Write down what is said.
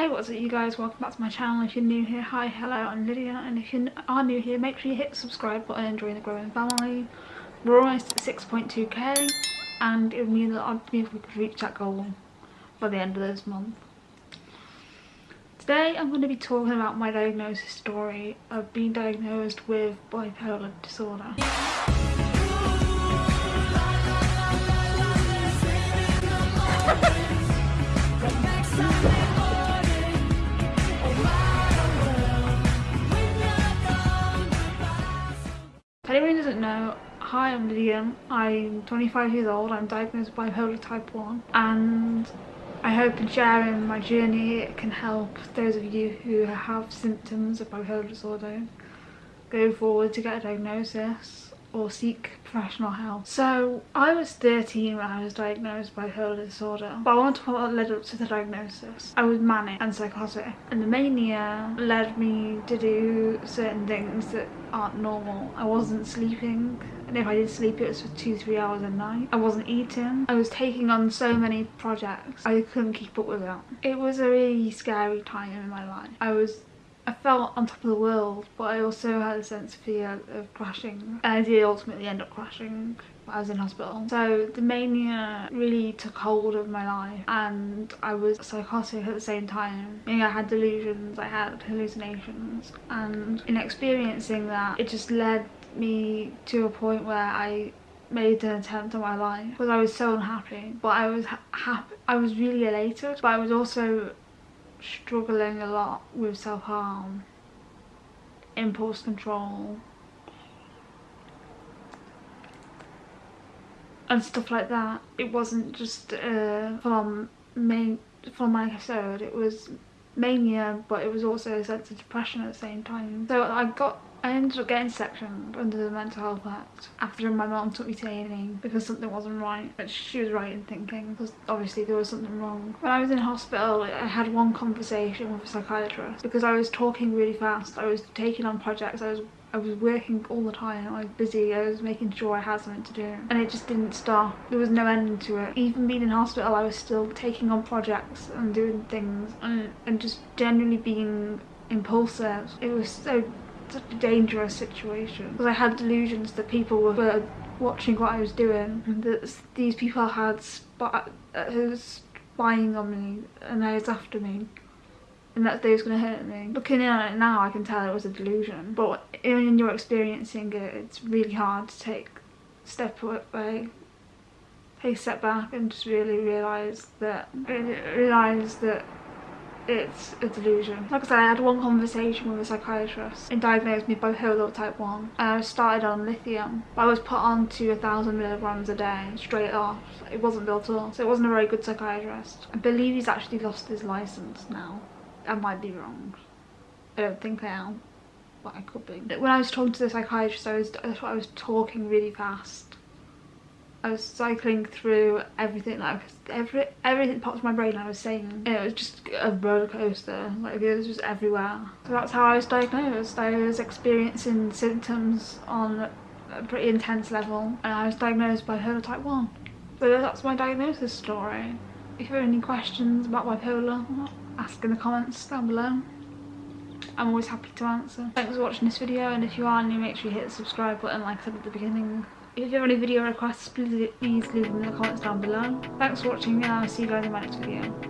Hey what's up you guys, welcome back to my channel. If you're new here, hi, hello, I'm Lydia and if you are new here make sure you hit the subscribe button and join the growing family. We're almost at 6.2k and it would mean that I'd be if we could reach that goal by the end of this month. Today I'm going to be talking about my diagnosis story of being diagnosed with bipolar disorder. Anyone hi I'm Lydia, I'm 25 years old, I'm diagnosed with bipolar type 1 and I hope in sharing my journey it can help those of you who have symptoms of bipolar disorder go forward to get a diagnosis or seek professional help. So I was 13 when I was diagnosed with bipolar disorder, but I want to talk about what led up to the diagnosis. I was manic and psychotic, and the mania led me to do certain things that aren't normal. I wasn't sleeping, and if I did sleep it was for two, three hours a night. I wasn't eating. I was taking on so many projects, I couldn't keep up with it. It was a really scary time in my life. I was I felt on top of the world but I also had a sense of fear of crashing and I did ultimately end up crashing I was in hospital. So the mania really took hold of my life and I was psychotic at the same time. I, mean, I had delusions, I had hallucinations and in experiencing that it just led me to a point where I made an attempt on my life because I was so unhappy but I was happy I was really elated but I was also struggling a lot with self-harm, impulse control, and stuff like that. It wasn't just uh, a full-on main full episode, it was mania but it was also a sense of depression at the same time. So I got I ended up getting sectioned under the Mental Health Act after my mom took me to A&E because something wasn't right. But she was right in thinking because obviously there was something wrong. When I was in hospital, I had one conversation with a psychiatrist because I was talking really fast. I was taking on projects. I was I was working all the time, I was busy, I was making sure I had something to do and it just didn't stop. There was no end to it. Even being in hospital I was still taking on projects and doing things and, and just generally being impulsive. It was so such a dangerous situation because I had delusions that people were watching what I was doing and that these people had spy uh, spying on me and they was after me and that they was going to hurt me. Looking at it now I can tell it was a delusion but when you're experiencing it it's really hard to take step away take a step back and just really realise that realise that it's a delusion. Like I said, I had one conversation with a psychiatrist and diagnosed me bipolar type 1 and I started on lithium. I was put on to a thousand milligrams a day straight off. It wasn't built up, so it wasn't a very good psychiatrist. I believe he's actually lost his license now. I might be wrong. I don't think I am, but I could be. When I was talking to the psychiatrist, I was, I was talking really fast I was cycling through everything like every everything popped in my brain I was saying mm. it was just a roller coaster like it was just everywhere. So that's how I was diagnosed. I was experiencing symptoms on a pretty intense level and I was diagnosed bipolar type 1 so that's my diagnosis story. If you have any questions about bipolar ask in the comments down below. I'm always happy to answer. Thanks for watching this video and if you are new make sure you hit the subscribe button like I said at the beginning if you have any video requests, please leave them in the comments down below. Thanks for watching and I'll see you guys in my next video.